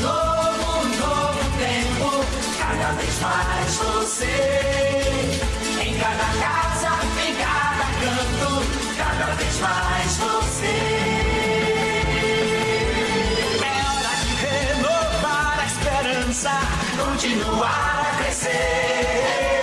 novo, novo tempo, cada vez mais você. Em cada casa, em cada canto, cada vez mais você. É hora de renovar a esperança, continuar a crescer.